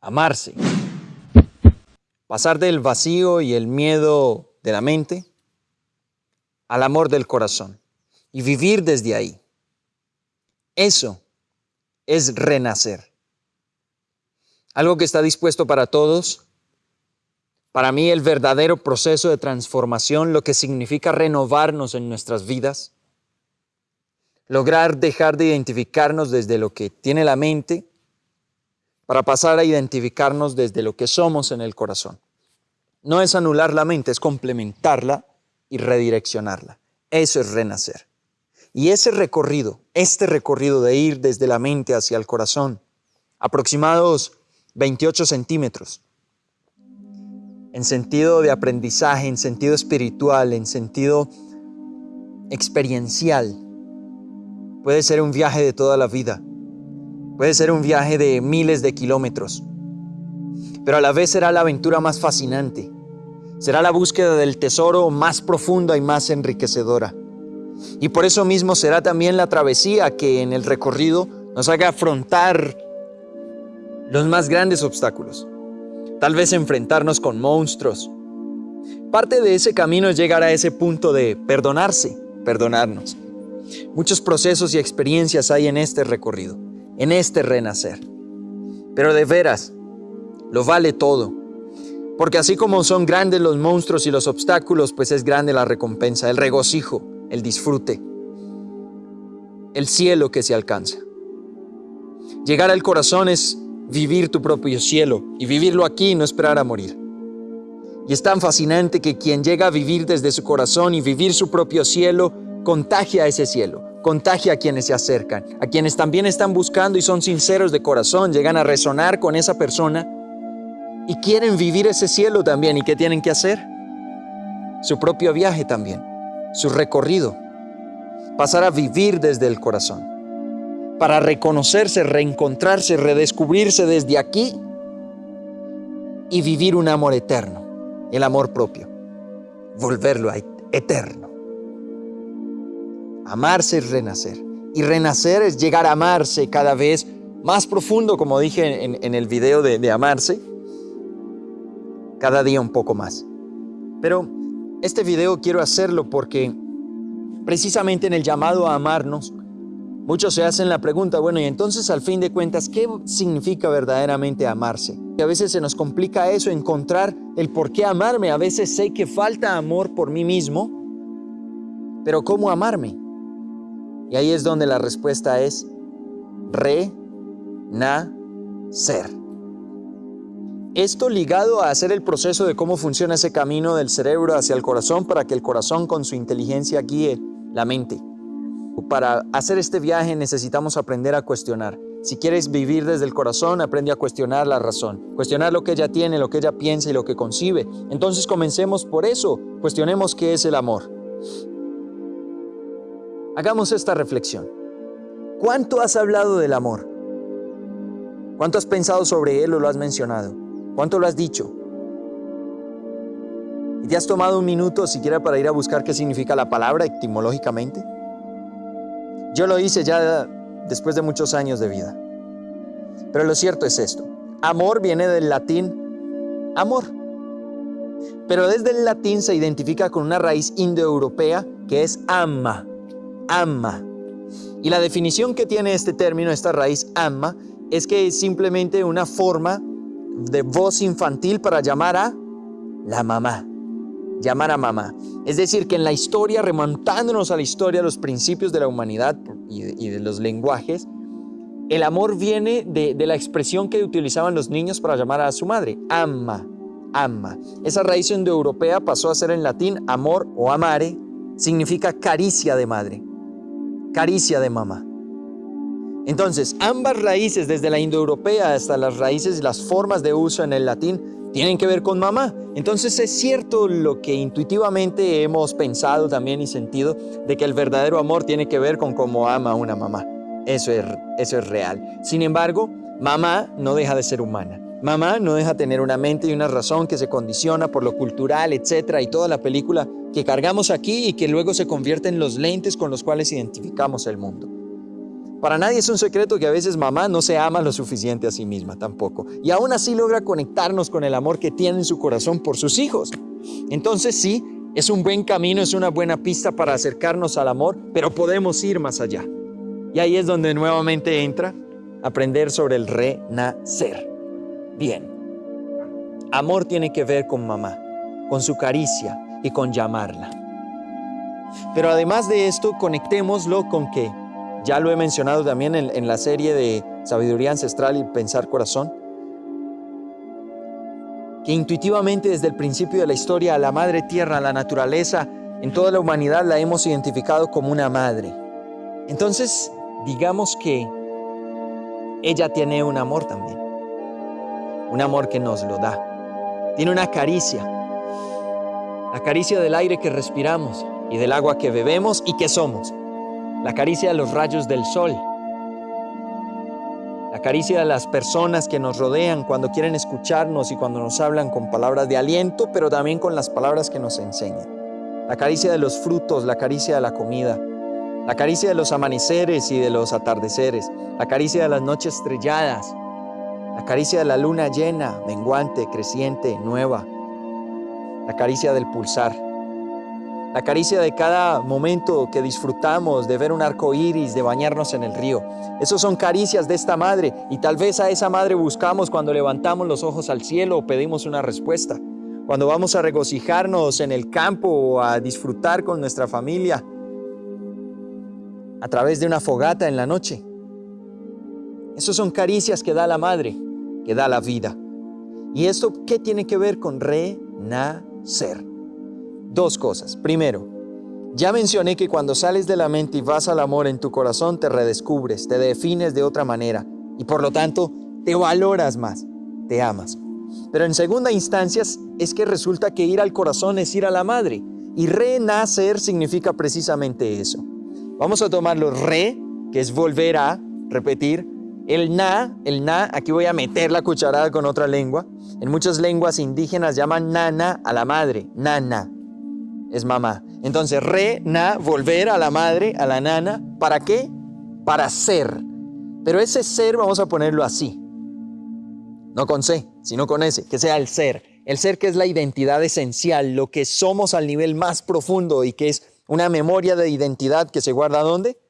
amarse. Pasar del vacío y el miedo de la mente al amor del corazón y vivir desde ahí. Eso es renacer. Algo que está dispuesto para todos. Para mí el verdadero proceso de transformación, lo que significa renovarnos en nuestras vidas, lograr dejar de identificarnos desde lo que tiene la mente para pasar a identificarnos desde lo que somos en el corazón. No es anular la mente, es complementarla y redireccionarla. Eso es renacer. Y ese recorrido, este recorrido de ir desde la mente hacia el corazón, aproximados 28 centímetros, en sentido de aprendizaje, en sentido espiritual, en sentido experiencial, puede ser un viaje de toda la vida Puede ser un viaje de miles de kilómetros, pero a la vez será la aventura más fascinante. Será la búsqueda del tesoro más profunda y más enriquecedora. Y por eso mismo será también la travesía que en el recorrido nos haga afrontar los más grandes obstáculos. Tal vez enfrentarnos con monstruos. Parte de ese camino es llegar a ese punto de perdonarse, perdonarnos. Muchos procesos y experiencias hay en este recorrido en este renacer. Pero de veras, lo vale todo. Porque así como son grandes los monstruos y los obstáculos, pues es grande la recompensa, el regocijo, el disfrute, el cielo que se alcanza. Llegar al corazón es vivir tu propio cielo y vivirlo aquí y no esperar a morir. Y es tan fascinante que quien llega a vivir desde su corazón y vivir su propio cielo, contagia ese cielo contagia a quienes se acercan, a quienes también están buscando y son sinceros de corazón, llegan a resonar con esa persona y quieren vivir ese cielo también. ¿Y qué tienen que hacer? Su propio viaje también, su recorrido, pasar a vivir desde el corazón, para reconocerse, reencontrarse, redescubrirse desde aquí y vivir un amor eterno, el amor propio, volverlo a eterno. Amarse es renacer. Y renacer es llegar a amarse cada vez más profundo, como dije en, el video de, amarse, cada día un poco más. Pero este video quiero hacerlo porque precisamente en el llamado a amarnos, muchos se hacen la pregunta, bueno, y entonces al fin de cuentas, ¿qué significa verdaderamente amarse? Y a veces se nos complica eso, encontrar el por qué amarme. A veces sé que falta amor por mí mismo, pero ¿cómo amarme? Y ahí es donde la respuesta es re-na-ser. Esto ligado a hacer el proceso de cómo funciona ese camino del cerebro hacia el corazón para que el corazón con su inteligencia guíe la mente. Para hacer este viaje necesitamos aprender a cuestionar. Si quieres vivir desde el corazón, aprende a cuestionar la razón. Cuestionar lo que ella tiene, lo que ella piensa y lo que concibe. Entonces comencemos por eso. Cuestionemos qué es el amor. Hagamos esta reflexión. ¿Cuánto has hablado del amor? ¿Cuánto has pensado sobre él o lo has mencionado? ¿Cuánto lo has dicho? ¿Y te has tomado un minuto siquiera para ir a buscar qué significa la palabra etimológicamente? Yo lo hice ya después de muchos años de vida. Pero lo cierto es esto. Amor viene del latín amor. Pero desde el latín se identifica con una raíz indoeuropea que es ama, ama. Y la definición que tiene este término, esta raíz ama, es que es simplemente una forma de voz infantil para llamar a la mamá. Llamar a mamá. Es decir, que en la historia, remontándonos a la historia, los principios de la humanidad y de, los lenguajes, el amor viene de, de la expresión que utilizaban los niños para llamar a su madre, ama, ama. Esa raíz indoeuropea pasó a ser en latín amor o amare, significa caricia de madre caricia de mamá. Entonces, ambas raíces, desde la indoeuropea hasta las raíces y las formas de uso en el latín, tienen que ver con mamá. Entonces es cierto lo que intuitivamente hemos pensado también y sentido, de que el verdadero amor tiene que ver con cómo ama una mamá. Eso es, eso es real. Sin embargo, mamá no deja de ser humana. Mamá no deja de tener una mente y una razón que se condiciona por lo cultural, etcétera, y toda la película que cargamos aquí y que luego se convierte en los lentes con los cuales identificamos el mundo. Para nadie es un secreto que a veces mamá no se ama lo suficiente a sí misma tampoco. Y aún así logra conectarnos con el amor que tiene en su corazón por sus hijos. Entonces sí, es un buen camino, es una buena pista para acercarnos al amor, pero podemos ir más allá. Y ahí es donde nuevamente entra aprender sobre el renacer. Bien, amor tiene que ver con mamá, con su caricia y con llamarla. Pero además de esto, conectémoslo con que, ya lo he mencionado también en, la serie de Sabiduría Ancestral y Pensar Corazón, que intuitivamente desde el principio de la historia a la madre tierra, a la naturaleza, en toda la humanidad la hemos identificado como una madre. Entonces, digamos que ella tiene un amor también. Un amor que nos lo da. Tiene una caricia. La caricia del aire que respiramos y del agua que bebemos y que somos. La caricia de los rayos del sol. La caricia de las personas que nos rodean cuando quieren escucharnos y cuando nos hablan con palabras de aliento, pero también con las palabras que nos enseñan. La caricia de los frutos, la caricia de la comida, la caricia de los amaneceres y de los atardeceres, la caricia de las noches estrelladas, la caricia de la luna llena, menguante, creciente, nueva, la caricia del pulsar, la caricia de cada momento que disfrutamos de ver un arco iris, de bañarnos en el río. Esos son caricias de esta madre y tal vez a esa madre buscamos cuando levantamos los ojos al cielo o pedimos una respuesta, cuando vamos a regocijarnos en el campo o a disfrutar con nuestra familia a través de una fogata en la noche. Esas son caricias que da la madre, que da la vida. ¿Y esto qué tiene que ver con renacer? Dos cosas. Primero, ya mencioné que cuando sales de la mente y vas al amor en tu corazón, te redescubres, te defines de otra manera y por lo tanto te valoras más, te amas. Pero en segunda instancia es que resulta que ir al corazón es ir a la madre y renacer significa precisamente eso. Vamos a tomarlo re, que es volver a, repetir. El na, el na, aquí voy a meter la cucharada con otra lengua. En muchas lenguas indígenas llaman nana a la madre, nana, es mamá. Entonces, re, na, volver a la madre, a la nana, ¿para qué? Para ser. Pero ese ser vamos a ponerlo así. No con C, sino con S, que sea el ser. El ser que es la identidad esencial, lo que somos al nivel más profundo y que es una memoria de identidad que se guarda ¿dónde?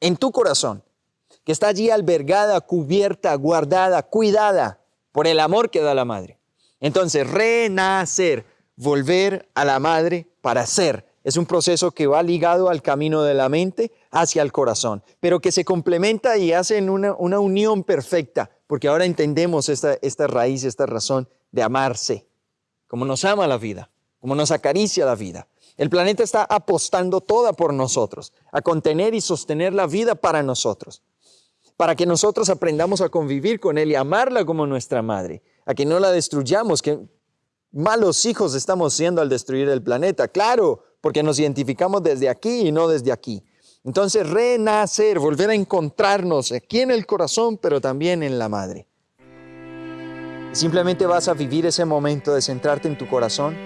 En tu corazón, que está allí albergada, cubierta, guardada, cuidada por el amor que da la madre. Entonces, renacer, volver a la madre para ser, es un proceso que va ligado al camino de la mente hacia el corazón, pero que se complementa y hace una, una unión perfecta, porque ahora entendemos esta, esta raíz, esta razón de amarse, como nos ama la vida, como nos acaricia la vida. El planeta está apostando toda por nosotros, a contener y sostener la vida para nosotros, para que nosotros aprendamos a convivir con Él y amarla como nuestra madre, a que no la destruyamos, que malos hijos estamos siendo al destruir el planeta, claro, porque nos identificamos desde aquí y no desde aquí. Entonces, renacer, volver a encontrarnos aquí en el corazón, pero también en la madre. Simplemente vas a vivir ese momento de centrarte en tu corazón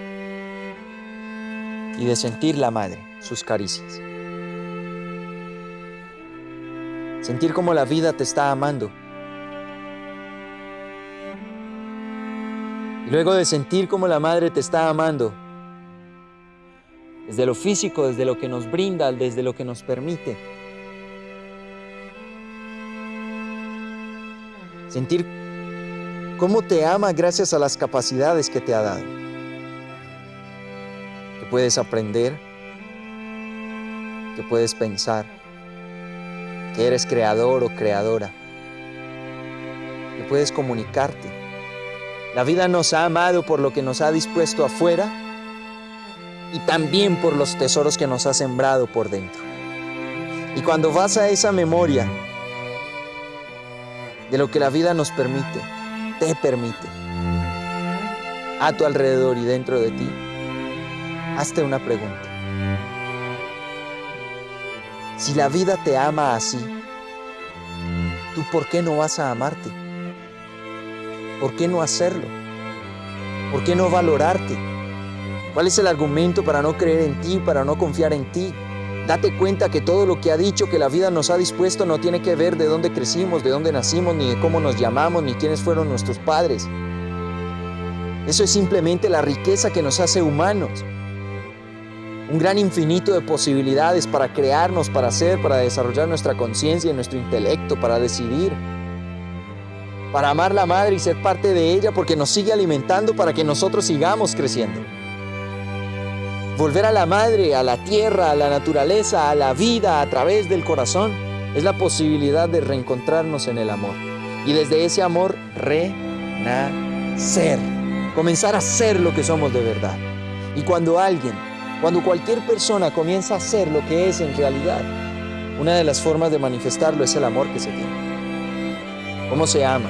y de sentir la madre, sus caricias. Sentir como la vida te está amando. Y luego de sentir como la madre te está amando, desde lo físico, desde lo que nos brinda, desde lo que nos permite. Sentir cómo te ama gracias a las capacidades que te ha dado puedes aprender, que puedes pensar, que eres creador o creadora, que puedes comunicarte. La vida nos ha amado por lo que nos ha dispuesto afuera y también por los tesoros que nos ha sembrado por dentro. Y cuando vas a esa memoria de lo que la vida nos permite, te permite, a tu alrededor y dentro de ti, hazte una pregunta. Si la vida te ama así, ¿tú por qué no vas a amarte? ¿Por qué no hacerlo? ¿Por qué no valorarte? ¿Cuál es el argumento para no creer en ti, para no confiar en ti? Date cuenta que todo lo que ha dicho que la vida nos ha dispuesto no tiene que ver de dónde crecimos, de dónde nacimos, ni de cómo nos llamamos, ni quiénes fueron nuestros padres. Eso es simplemente la riqueza que nos hace humanos. Un gran infinito de posibilidades para crearnos, para hacer, para desarrollar nuestra conciencia y nuestro intelecto, para decidir. Para amar la madre y ser parte de ella porque nos sigue alimentando para que nosotros sigamos creciendo. Volver a la madre, a la tierra, a la naturaleza, a la vida a través del corazón es la posibilidad de reencontrarnos en el amor. Y desde ese amor, renacer. Comenzar a ser lo que somos de verdad. Y cuando alguien, cuando cualquier persona comienza a ser lo que es en realidad, una de las formas de manifestarlo es el amor que se tiene. ¿Cómo se ama?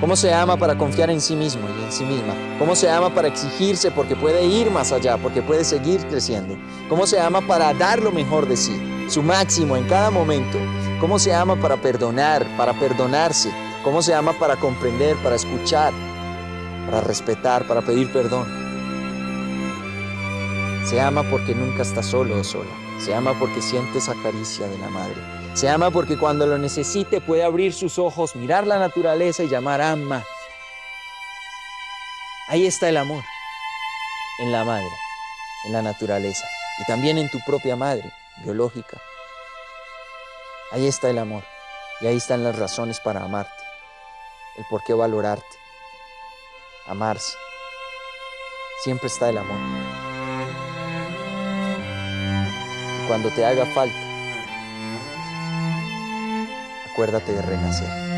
¿Cómo se ama para confiar en sí mismo y en sí misma? ¿Cómo se ama para exigirse porque puede ir más allá, porque puede seguir creciendo? ¿Cómo se ama para dar lo mejor de sí, su máximo en cada momento? ¿Cómo se ama para perdonar, para perdonarse? ¿Cómo se ama para comprender, para escuchar, para respetar, para pedir perdón? Se ama porque nunca está solo o sola. Se ama porque siente esa caricia de la madre. Se ama porque cuando lo necesite puede abrir sus ojos, mirar la naturaleza y llamar ama. Ahí está el amor, en la madre, en la naturaleza y también en tu propia madre biológica. Ahí está el amor y ahí están las razones para amarte, el por qué valorarte, amarse. Siempre está el amor. Cuando te haga falta, acuérdate de renacer.